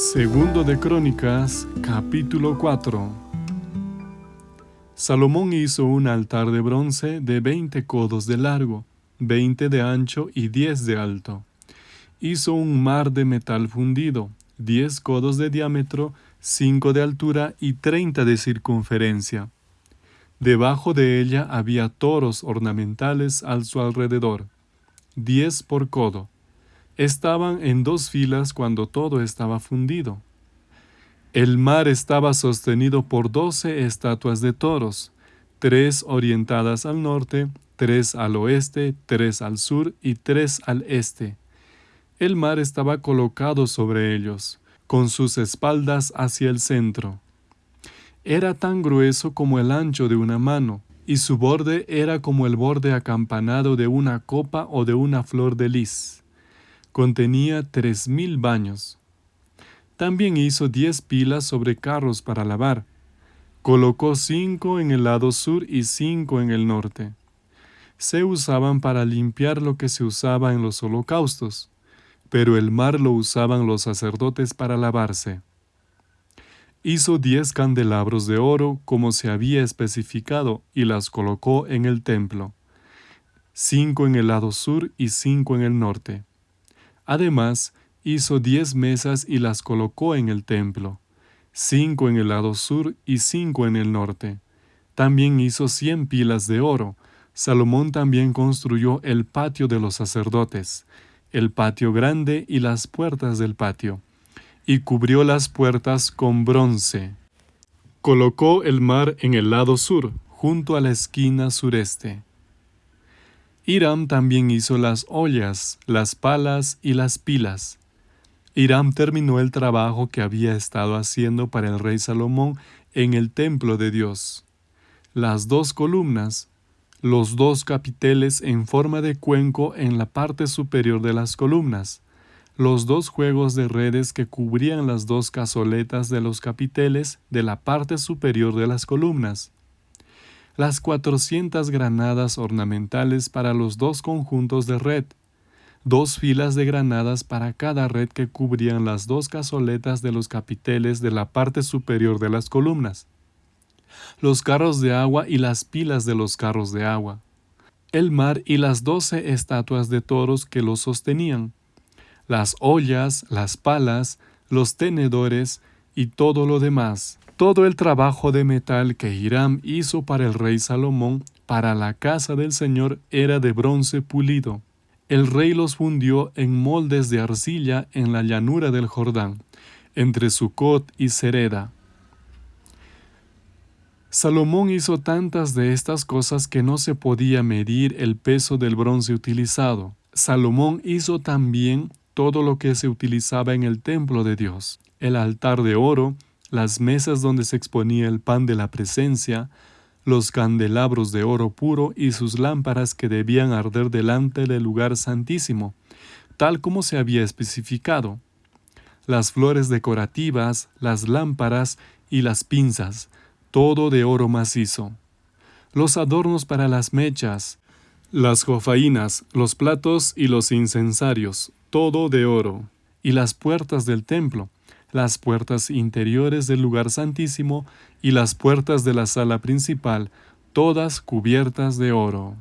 Segundo de Crónicas, capítulo 4. Salomón hizo un altar de bronce de veinte codos de largo, veinte de ancho y diez de alto. Hizo un mar de metal fundido, diez codos de diámetro, cinco de altura y treinta de circunferencia. Debajo de ella había toros ornamentales al su alrededor, diez por codo estaban en dos filas cuando todo estaba fundido. El mar estaba sostenido por doce estatuas de toros, tres orientadas al norte, tres al oeste, tres al sur y tres al este. El mar estaba colocado sobre ellos, con sus espaldas hacia el centro. Era tan grueso como el ancho de una mano, y su borde era como el borde acampanado de una copa o de una flor de lis contenía tres mil baños. También hizo diez pilas sobre carros para lavar. Colocó cinco en el lado sur y cinco en el norte. Se usaban para limpiar lo que se usaba en los holocaustos, pero el mar lo usaban los sacerdotes para lavarse. Hizo diez candelabros de oro como se había especificado y las colocó en el templo, cinco en el lado sur y cinco en el norte. Además, hizo diez mesas y las colocó en el templo, cinco en el lado sur y cinco en el norte. También hizo cien pilas de oro. Salomón también construyó el patio de los sacerdotes, el patio grande y las puertas del patio, y cubrió las puertas con bronce. Colocó el mar en el lado sur, junto a la esquina sureste. Hiram también hizo las ollas, las palas y las pilas. Hiram terminó el trabajo que había estado haciendo para el rey Salomón en el templo de Dios. Las dos columnas, los dos capiteles en forma de cuenco en la parte superior de las columnas, los dos juegos de redes que cubrían las dos cazoletas de los capiteles de la parte superior de las columnas, las 400 granadas ornamentales para los dos conjuntos de red, dos filas de granadas para cada red que cubrían las dos cazoletas de los capiteles de la parte superior de las columnas, los carros de agua y las pilas de los carros de agua, el mar y las doce estatuas de toros que los sostenían, las ollas, las palas, los tenedores y todo lo demás todo el trabajo de metal que Hiram hizo para el rey Salomón para la casa del Señor era de bronce pulido. El rey los fundió en moldes de arcilla en la llanura del Jordán, entre Sucot y Sereda. Salomón hizo tantas de estas cosas que no se podía medir el peso del bronce utilizado. Salomón hizo también todo lo que se utilizaba en el templo de Dios, el altar de oro, las mesas donde se exponía el pan de la presencia, los candelabros de oro puro y sus lámparas que debían arder delante del lugar santísimo, tal como se había especificado, las flores decorativas, las lámparas y las pinzas, todo de oro macizo, los adornos para las mechas, las jofainas, los platos y los incensarios, todo de oro, y las puertas del templo, las puertas interiores del lugar santísimo y las puertas de la sala principal, todas cubiertas de oro.